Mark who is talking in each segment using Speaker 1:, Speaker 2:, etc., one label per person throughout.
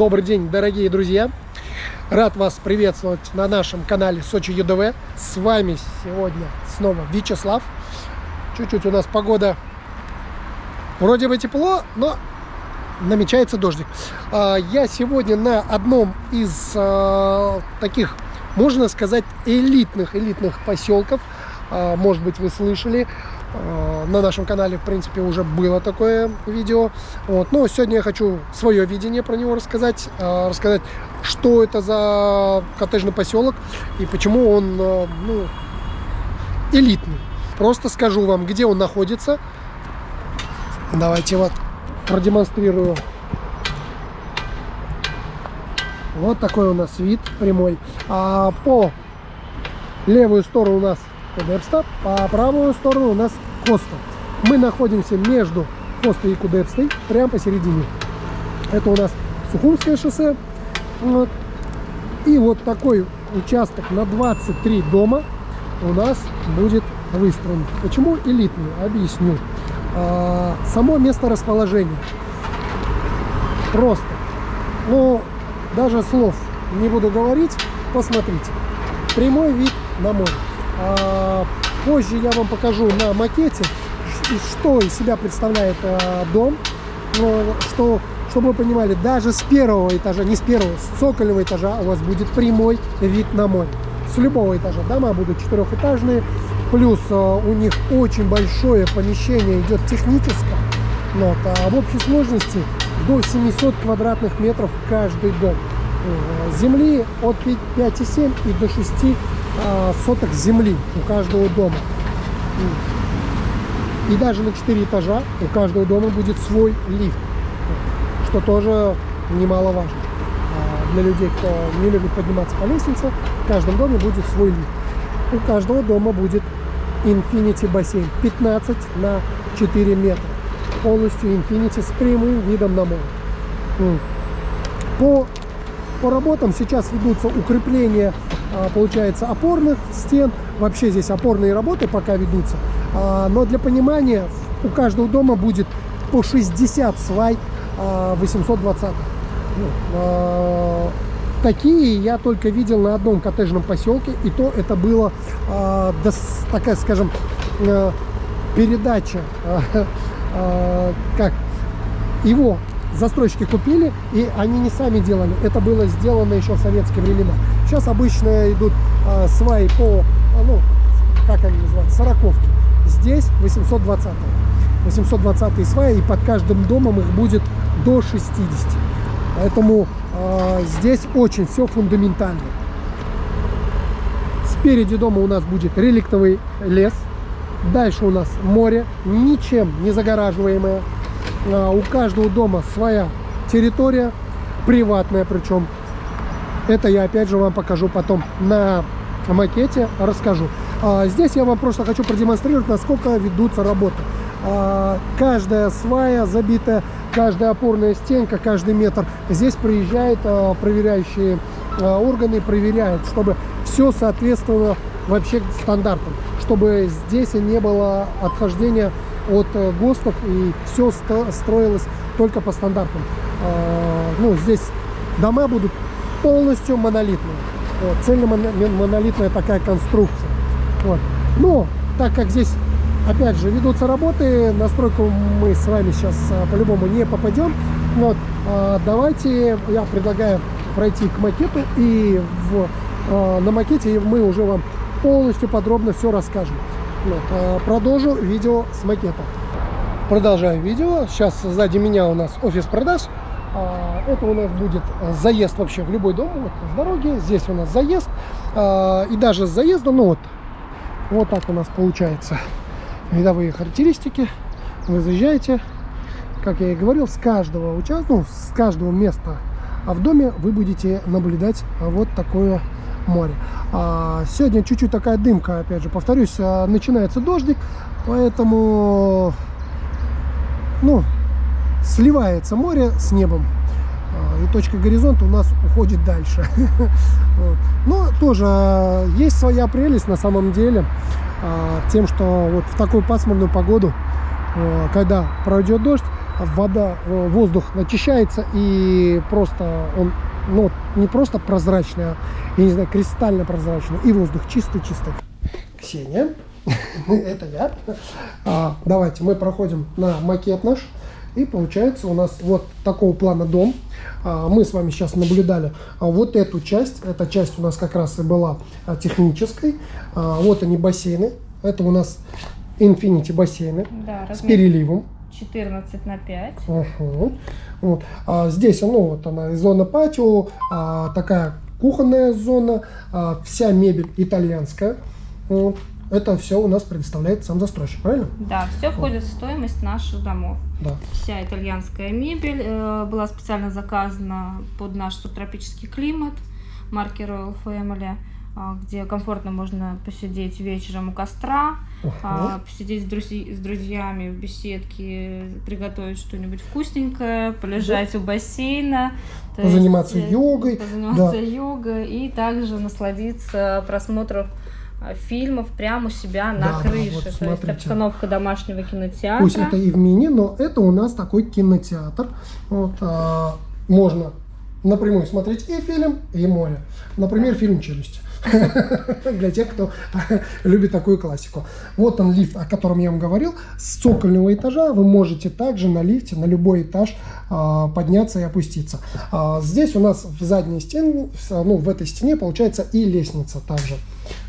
Speaker 1: Добрый день, дорогие друзья! Рад вас приветствовать на нашем канале Сочи ЮДВ. С вами сегодня снова Вячеслав. Чуть-чуть у нас погода вроде бы тепло, но намечается дождик. А, я сегодня на одном из а, таких, можно сказать, элитных, элитных поселков. А, может быть, вы слышали на нашем канале, в принципе, уже было такое видео. Вот. Но сегодня я хочу свое видение про него рассказать. Э, рассказать, что это за коттеджный поселок и почему он э, ну, элитный. Просто скажу вам, где он находится. Давайте вот продемонстрирую. Вот такой у нас вид прямой. А по левую сторону у нас Кудепста, по правую сторону у нас Коста. Мы находимся между Костой и Кудепстой, прямо посередине. Это у нас Сухумское шоссе. Вот. И вот такой участок на 23 дома у нас будет выстроен. Почему элитный? Объясню. А, само место расположения. Просто. Ну, даже слов не буду говорить. Посмотрите. Прямой вид на море. А, позже я вам покажу на макете, что из себя представляет а, дом. Что, чтобы вы понимали, даже с первого этажа, не с первого, с цокольного этажа у вас будет прямой вид на море. С любого этажа. Дома будут четырехэтажные. Плюс а, у них очень большое помещение идет техническое. Вот, а в общей сложности до 700 квадратных метров каждый дом. Земли от 5,7 и до 6 а, соток земли у каждого дома. И даже на 4 этажа у каждого дома будет свой лифт, что тоже немаловажно. А для людей, кто не любит подниматься по лестнице, в каждом доме будет свой лифт. У каждого дома будет Infinity бассейн 15 на 4 метра. Полностью Infinity с прямым видом на море. По, по работам сейчас ведутся укрепления получается, опорных стен. Вообще здесь опорные работы пока ведутся. А, но для понимания, у каждого дома будет по 60 свай 820. А, ну, такие я только видел на одном коттеджном поселке. И то это было такая, скажем, передача, как его застройщики купили, и они не сами делали. Это было сделано еще в советские времена. Сейчас обычно идут э, сваи по, а, ну, как они называются, сороковки. Здесь 820 -е. 820 сваи, и под каждым домом их будет до 60. Поэтому э, здесь очень все фундаментально. Спереди дома у нас будет реликтовый лес. Дальше у нас море, ничем не загораживаемое. А, у каждого дома своя территория, приватная причем. Это я опять же вам покажу потом на макете, расскажу. А, здесь я вам просто хочу продемонстрировать, насколько ведутся работы. А, каждая свая забитая, каждая опорная стенка, каждый метр. Здесь приезжают проверяющие органы, проверяют, чтобы все соответствовало вообще стандартам, чтобы здесь не было отхождения от э, ГОСТов, и все строилось только по стандартам. А, ну, здесь дома будут полностью монолитные. Вот, цельно-монолитная такая конструкция. Вот. Но, так как здесь, опять же, ведутся работы, на стройку мы с вами сейчас а, по-любому не попадем. Вот, а, давайте, я предлагаю пройти к макету, и в, на макете мы уже вам полностью подробно все расскажем. Вот, продолжу видео с макета. Продолжаю видео. Сейчас сзади меня у нас офис продаж. А, это у нас будет заезд вообще в любой дом. Вот с дороги. Здесь у нас заезд. А, и даже с заездом, ну вот, вот так у нас получается видовые характеристики. Вы заезжаете, как я и говорил, с каждого участка, ну, с каждого места а в доме вы будете наблюдать вот такое море. А сегодня чуть-чуть такая дымка, опять же, повторюсь, начинается дождик, поэтому, ну, сливается море с небом. А, и точка горизонта у нас уходит дальше. Но тоже а, есть своя прелесть на самом деле тем, что вот в такую пасмурную погоду, когда пройдет дождь, вода, э, воздух очищается и просто он ну, не просто прозрачный, а, я не знаю, кристально прозрачный. И воздух чистый-чистый. Ксения, это я. А, давайте мы проходим на макет наш. И получается у нас вот такого плана дом. А, мы с вами сейчас наблюдали а, вот эту часть. Эта часть у нас как раз и была а, технической. Вот они бассейны. Это у нас Infinity бассейны
Speaker 2: да,
Speaker 1: с переливом.
Speaker 2: 14 на 5.
Speaker 1: Угу. Вот. А здесь, ну, вот она зона патио, а, такая кухонная зона, а, вся мебель итальянская. Вот. Это все у нас предоставляет сам застройщик, правильно?
Speaker 2: Да, все входит в стоимость наших домов.
Speaker 1: Да.
Speaker 2: Вся итальянская мебель э, была специально заказана под наш субтропический климат марки Royal Family. А, где комфортно можно посидеть вечером у костра, uh-huh. посидеть с, друзи- с друзьями в беседке, приготовить что-нибудь вкусненькое, полежать uh-huh. у бассейна.
Speaker 1: Позаниматься есть, йогой.
Speaker 2: Позаниматься да. йогой и также насладиться просмотром фильмов прямо у себя на да, крыше. Да, вот, То есть обстановка домашнего кинотеатра.
Speaker 1: Пусть это и в мини, но это у нас такой кинотеатр. Вот, а, можно напрямую смотреть и фильм, и море. Например, фильм «Челюсть». Для тех, кто любит такую классику. Вот он лифт, о котором я вам говорил. С цокольного этажа вы можете также на лифте на любой этаж а, подняться и опуститься. А, здесь у нас в задней стене, ну, в этой стене получается и лестница также.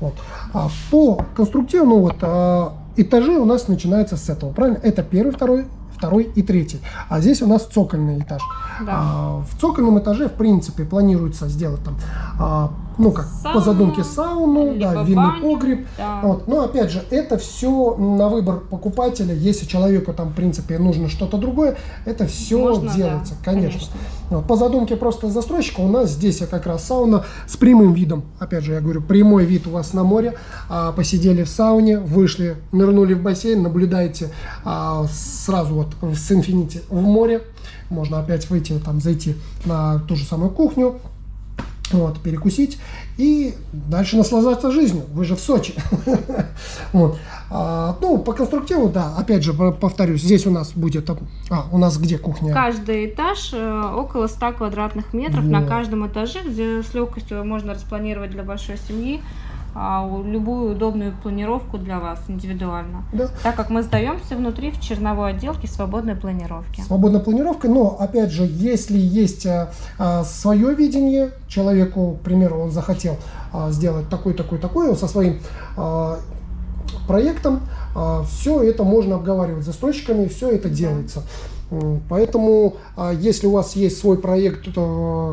Speaker 1: Вот. А по конструктиву, ну вот, этажи у нас начинаются с этого, правильно? Это первый, второй, второй и третий. А здесь у нас цокольный этаж. Да. А, в цокольном этаже, в принципе, планируется сделать там, а, ну как, Сауна, по задумке сауну, да, винный баню, погреб. Да. Вот. Но опять же, это все на выбор покупателя. Если человеку там, в принципе, нужно что-то другое, это все Можно, делается, да, конечно. конечно. Вот. По задумке просто застройщика у нас здесь как раз сауна с прямым видом. Опять же, я говорю, прямой вид у вас на море. А, посидели в сауне, вышли, нырнули в бассейн, наблюдаете а, сразу вот с Infinity в море. Можно опять выйти, там, зайти на ту же самую кухню, вот, перекусить и дальше наслаждаться жизнью. Вы же в Сочи. вот. а, ну, по конструктиву, да, опять же, повторюсь, здесь у нас будет, а, у нас где кухня?
Speaker 2: Каждый этаж э, около 100 квадратных метров вот. на каждом этаже, где с легкостью можно распланировать для большой семьи любую удобную планировку для вас индивидуально. Да. Так как мы сдаемся внутри в черновой отделке свободной планировки.
Speaker 1: Свободная планировка, но опять же, если есть а, а, свое видение, человеку, к примеру, он захотел а, сделать такой, такой, такой, со своим а, проектом, а, все это можно обговаривать с застройщиками, все это делается. Поэтому, а, если у вас есть свой проект э,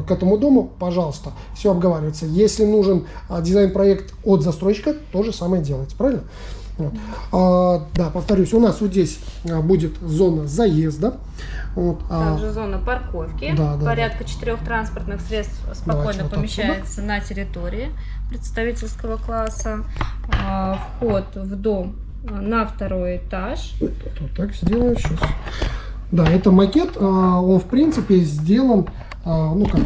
Speaker 1: к этому дому, пожалуйста, все обговаривается. Если нужен а, дизайн-проект от застройщика, то же самое делайте, правильно? Вот. А, да, повторюсь, у нас вот здесь а, будет зона заезда.
Speaker 2: Вот, Также а, зона парковки. Да, да, Порядка да. четырех транспортных средств спокойно вот помещается отсюда. на территории представительского класса. А, вход в дом на второй этаж.
Speaker 1: Вот так сделаю сейчас. Да, это макет, а, он в принципе сделан, а, ну как,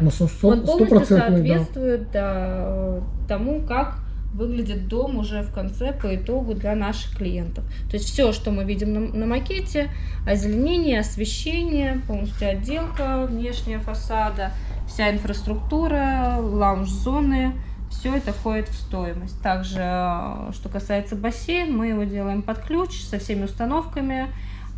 Speaker 2: ну, он полностью соответствует да. тому, как выглядит дом уже в конце по итогу для наших клиентов. То есть все, что мы видим на, на макете, озеленение, освещение, полностью отделка внешняя фасада, вся инфраструктура, лаунж-зоны, все это входит в стоимость. Также, а, что касается бассейна, мы его делаем под ключ со всеми установками,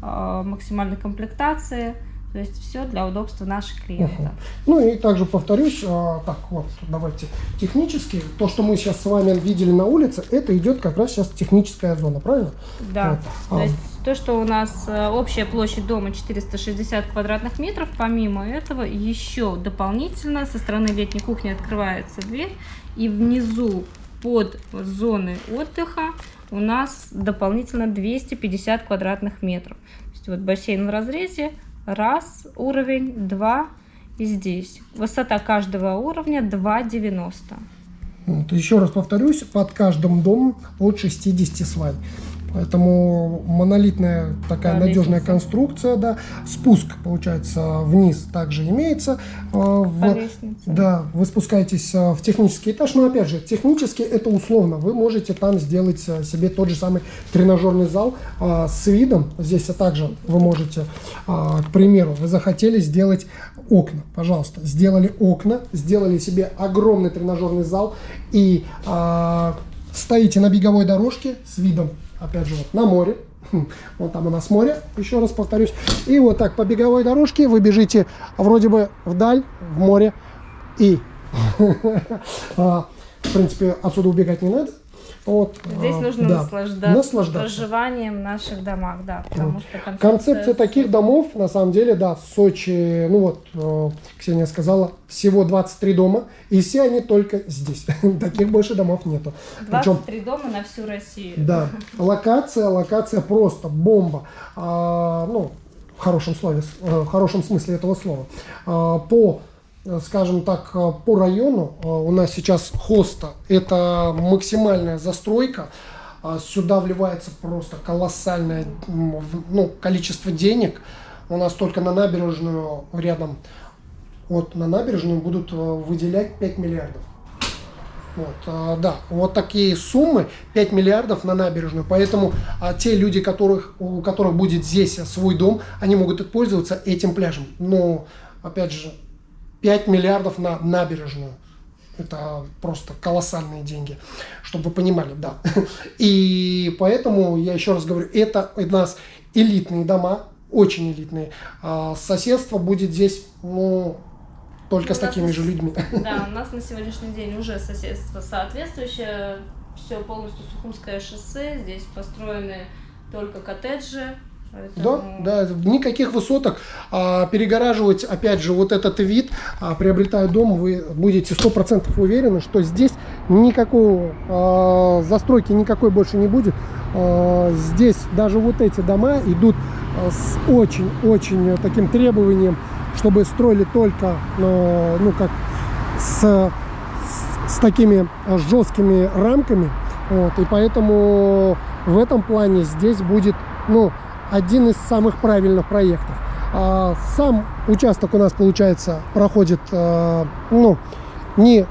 Speaker 2: максимальной комплектации. То есть все для удобства наших клиентов. Угу.
Speaker 1: Ну и также повторюсь, а, так вот, давайте технически, то, что мы сейчас с вами видели на улице, это идет как раз сейчас техническая зона, правильно?
Speaker 2: Да, вот. то а. есть то, что у нас э, общая площадь дома 460 квадратных метров, помимо этого еще дополнительно со стороны летней кухни открывается дверь, и внизу под зоны отдыха у нас дополнительно 250 квадратных метров. То есть вот бассейн в разрезе, раз уровень, два и здесь. Высота каждого уровня 2,90.
Speaker 1: Вот, еще раз повторюсь, под каждым домом от 60 свай. Поэтому монолитная такая да, надежная лестница. конструкция, да. Спуск, получается, вниз также имеется.
Speaker 2: Э, в,
Speaker 1: да, вы спускаетесь э, в технический этаж, но опять же, технически это условно. Вы можете там сделать э, себе тот же самый тренажерный зал с видом. Здесь также вы можете, к примеру, вы захотели сделать окна, пожалуйста, сделали окна, сделали себе огромный тренажерный зал и стоите на беговой дорожке с видом опять же, вот на море. Вот там у нас море, еще раз повторюсь. И вот так по беговой дорожке вы бежите вроде бы вдаль, в море. И, а, в принципе, отсюда убегать не надо. Вот,
Speaker 2: Здесь а, нужно да, наслаждаться, наслаждаться проживанием в наших домах, да, потому вот.
Speaker 1: что концепция... концепция таких домов, на самом деле, да, в Сочи, ну вот, э, Ксения сказала, всего 23 дома, и все они только здесь. Таких больше домов нету.
Speaker 2: 23 Причем, дома на всю Россию.
Speaker 1: Да, локация, локация просто бомба. А, ну, в хорошем слове, э, в хорошем смысле этого слова. А, по скажем так, э, по району э, у нас сейчас хоста. Это максимальная застройка. Сюда вливается просто колоссальное ну, количество денег. У нас только на набережную рядом, вот на набережную будут выделять 5 миллиардов. Вот, да, вот такие суммы, 5 миллиардов на набережную. Поэтому а, те люди, которых, у которых будет здесь свой дом, они могут пользоваться этим пляжем. Но, опять же, 5 миллиардов на набережную. Это просто колоссальные деньги, чтобы вы понимали, да. И поэтому, я еще раз говорю, это у нас элитные дома, очень элитные. А соседство будет здесь, ну, только с такими же людьми.
Speaker 2: Да, у нас на сегодняшний день уже соседство соответствующее. Все полностью Сухумское шоссе. Здесь построены только коттеджи,
Speaker 1: Поэтому... Да, да, никаких высоток. А, перегораживать, опять же, вот этот вид, а, приобретая дом, вы будете сто процентов уверены, что здесь никакого а, застройки никакой больше не будет. А, здесь даже вот эти дома идут а, с очень-очень таким требованием, чтобы строили только, а, ну, как с, с, с такими жесткими рамками. Вот, и поэтому в этом плане здесь будет, ну, один из самых правильных проектов. А, сам участок у нас, получается, проходит, а, ну, не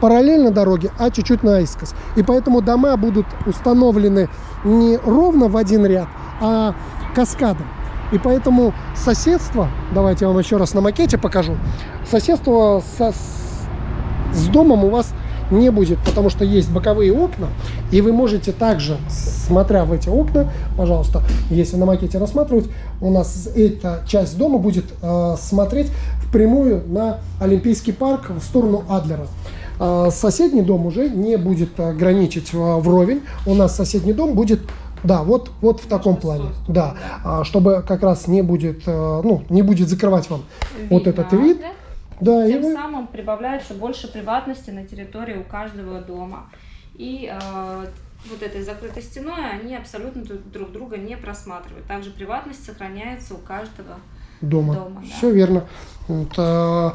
Speaker 1: параллельно дороге, а чуть-чуть наискось. И поэтому дома будут установлены не ровно в один ряд, а каскадом. И поэтому соседство, давайте я вам еще раз на макете покажу, соседство со, с домом у вас не будет, потому что есть боковые окна, и вы можете также, смотря в эти окна, пожалуйста, если на макете рассматривать, у нас эта часть дома будет э, смотреть впрямую на Олимпийский парк в сторону Адлера. Э, соседний дом уже не будет граничить в, вровень, у нас соседний дом будет да, вот, вот в таком плане. Да, а, чтобы как раз не будет, э, ну, не будет закрывать вам Видно. вот этот вид.
Speaker 2: Да, Тем и... самым прибавляется больше приватности на территории у каждого дома. И э, вот этой закрытой стеной они абсолютно друг друга не просматривают. Также приватность сохраняется у каждого дома. дома
Speaker 1: да. Все верно. Вот, э,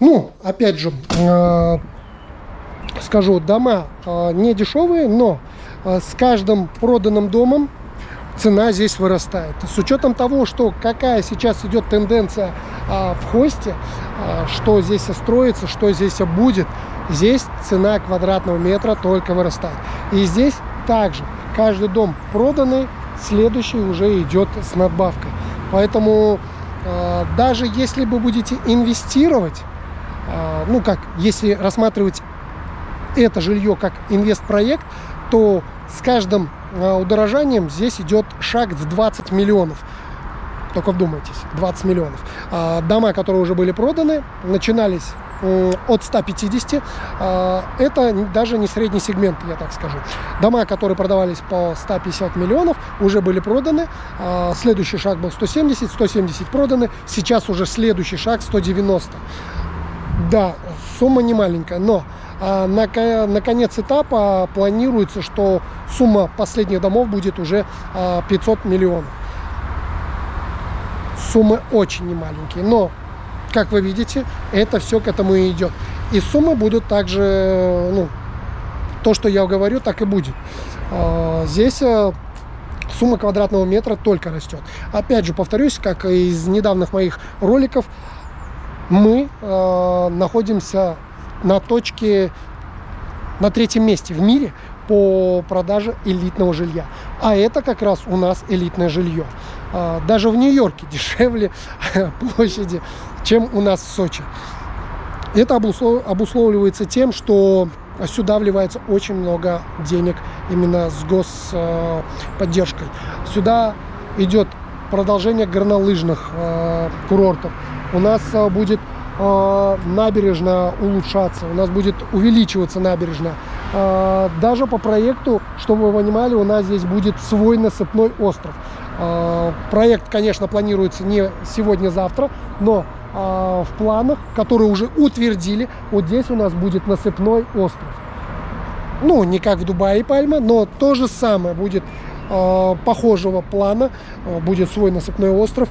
Speaker 1: ну, опять же, э, скажу, дома э, не дешевые, но э, с каждым проданным домом цена здесь вырастает. С учетом того, что какая сейчас идет тенденция а, в хосте, а, что здесь строится, что здесь будет, здесь цена квадратного метра только вырастает. И здесь также каждый дом проданный, следующий уже идет с надбавкой. Поэтому а, даже если вы будете инвестировать, а, ну как, если рассматривать это жилье как инвестпроект, то с каждым удорожанием здесь идет шаг в 20 миллионов. Только вдумайтесь, 20 миллионов. А, дома, которые уже были проданы, начинались от 150. А, это даже не средний сегмент, я так скажу. Дома, которые продавались по 150 миллионов, уже были проданы. Следующий шаг был 170, 170 проданы. Сейчас уже следующий шаг 190. Да, сумма не маленькая, но на, на конец этапа планируется, что сумма последних домов будет уже 500 а, миллионов. Суммы очень немаленькие, но, как вы видите, это все к этому и идет. И суммы будут также, ну, то, что я говорю, так и будет. А, здесь сумма квадратного метра только растет. Опять же, повторюсь, как из недавних моих роликов, мы э, находимся на точке, на третьем месте в мире по продаже элитного жилья. А это как раз у нас элитное жилье. Э, даже в Нью-Йорке дешевле площади, чем у нас в Сочи. Это обусловливается тем, что сюда вливается очень много денег именно с господдержкой. Сюда идет продолжение горнолыжных э, курортов. У нас э, будет набережная улучшаться, у нас будет увеличиваться набережная. Даже по проекту, чтобы вы понимали, у нас здесь будет свой насыпной остров. Проект, конечно, планируется не сегодня-завтра, но в планах, которые уже утвердили, вот здесь у нас будет насыпной остров. Ну, не как в Дубае Пальма, но то же самое будет похожего плана, будет свой насыпной остров.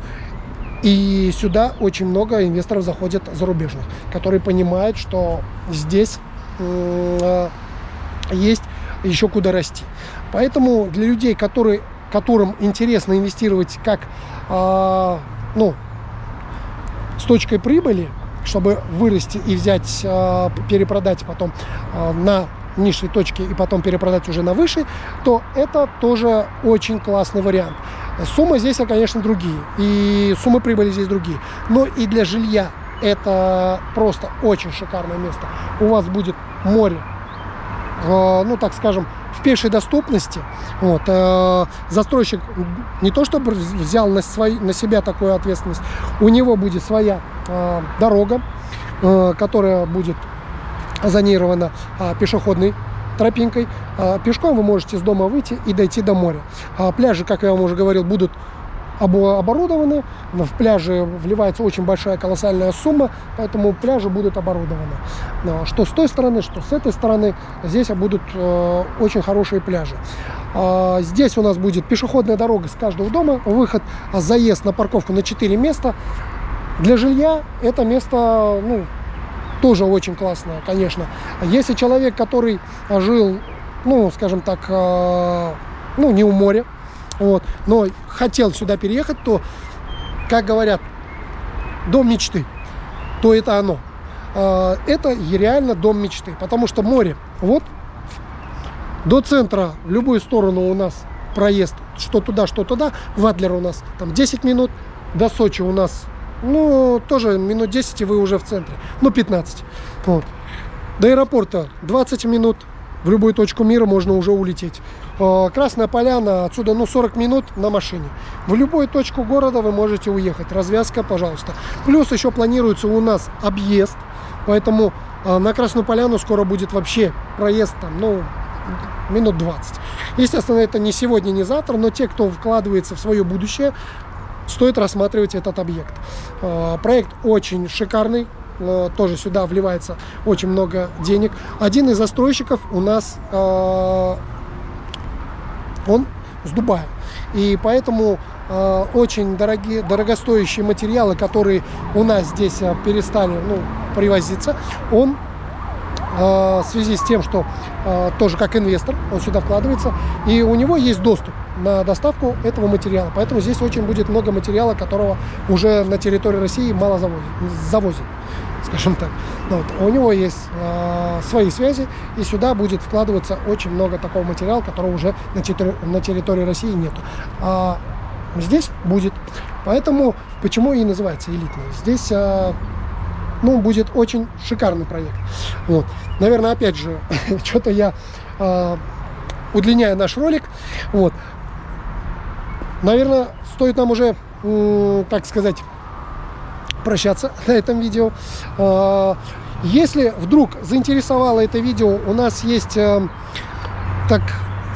Speaker 1: И сюда очень много инвесторов заходят зарубежных, которые понимают, что здесь э, есть еще куда расти. Поэтому для людей, которые, которым интересно инвестировать как э, ну, с точкой прибыли, чтобы вырасти и взять, э, перепродать потом э, на низшей точке и потом перепродать уже на высшей, то это тоже очень классный вариант. Суммы здесь, конечно, другие, и суммы прибыли здесь другие. Но и для жилья это просто очень шикарное место. У вас будет море, э, ну, так скажем, в пешей доступности. Вот, э, застройщик не то чтобы взял на, свой, на себя такую ответственность, у него будет своя э, дорога, которая будет зонирована а, пешеходной тропинкой. А, пешком вы можете с дома выйти и дойти до моря. А, пляжи, как я вам уже говорил, будут оборудованы. В пляже вливается очень большая колоссальная сумма, поэтому пляжи будут оборудованы. Что с той стороны, что с этой стороны, здесь будут э, очень хорошие пляжи. Здесь у нас будет пешеходная дорога с каждого дома, выход, заезд на парковку на 4 места. Для жилья это место ну, тоже очень классная, конечно. Если человек, который жил, ну, скажем так, э, ну, не у моря, вот, но хотел сюда переехать, то, как говорят, дом мечты, то это оно. Э, это реально дом мечты, потому что море, вот, до центра в любую сторону у нас проезд, что туда, что туда, в Адлер у нас там 10 минут, до Сочи у нас ну, тоже минут 10 и вы уже в центре. Ну, 15. Вот. До аэропорта 20 минут. В любую точку мира можно уже улететь. А, Красная Поляна, отсюда ну 40 минут на машине. В любую точку города вы можете уехать. Развязка, пожалуйста. Плюс еще планируется у нас объезд. Поэтому а, на Красную Поляну скоро будет вообще проезд там, ну, минут 20. Естественно, это не сегодня, не завтра, но те, кто вкладывается в свое будущее, стоит рассматривать этот объект. А, проект очень шикарный, тоже сюда вливается очень много денег. Один из застройщиков у нас, а, он с Дубая. И поэтому э, очень дорогие, дорогостоящие материалы, которые у нас здесь перестали ну, привозиться, он в связи с тем, что тоже как инвестор он сюда вкладывается, и у него есть доступ на доставку этого материала. Поэтому здесь очень будет много материала, которого уже на территории России мало завозят, завозят скажем так. Ну вот. У него есть э, свои связи, и сюда будет вкладываться очень много такого материала, которого уже на на территории России нету. А здесь будет. Поэтому, почему и называется элитный. Здесь э, ну, будет очень шикарный проект. Вот. Наверное, опять же, что-то я э, удлиняю наш ролик. Вот наверное, стоит нам уже, так сказать, прощаться на этом видео. А, если вдруг заинтересовало это видео, у нас есть, э, так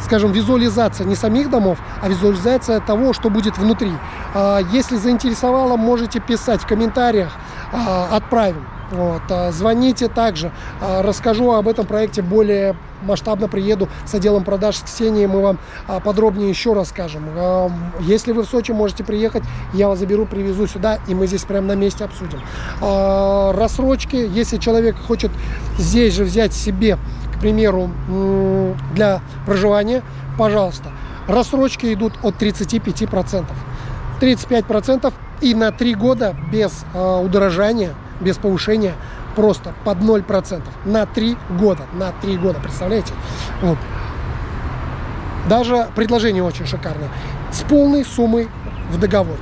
Speaker 1: скажем, визуализация не самих домов, а визуализация того, что будет внутри. А, если заинтересовало, можете писать в комментариях, а, отправим. Вот, а, звоните также, а, расскажу об этом проекте более масштабно, приеду с отделом продаж с Ксенией, мы вам а, подробнее еще расскажем. Если вы в Сочи можете приехать, я вас заберу, привезу сюда, и мы здесь прямо на месте обсудим. Рассрочки, если человек хочет здесь же взять себе, к примеру, для проживания, пожалуйста. Рассрочки идут от 35%. 35% и на 3 года без э, удорожания, без повышения просто под 0%. На 3 года. На 3 года, представляете? Вот. Даже предложение очень шикарное. С полной суммой в договоре.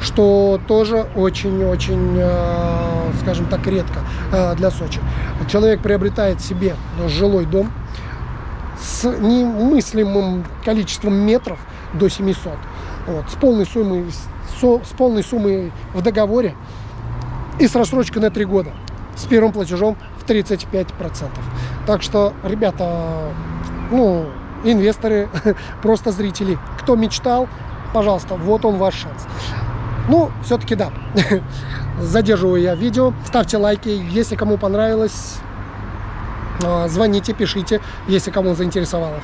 Speaker 1: Что тоже очень-очень, э, скажем так, редко э, для Сочи. Человек приобретает себе жилой дом с немыслимым количеством метров до 700. Вот, с полной суммой, со, с полной суммой в договоре и с рассрочкой на 3 года. С первым платежом в 35%. Так что, ребята, ну, инвесторы, просто зрители. Кто мечтал, пожалуйста, вот он ваш шанс. Ну, все-таки да, задерживаю я видео. Ставьте лайки, если кому понравилось, а, звоните, пишите, если кому заинтересовало.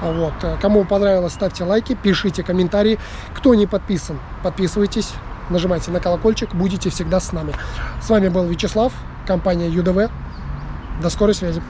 Speaker 1: Вот. Кому понравилось, ставьте лайки, пишите комментарии. Кто не подписан, подписывайтесь, нажимайте на колокольчик, будете всегда с нами. С вами был Вячеслав, компания ЮДВ. До скорой связи.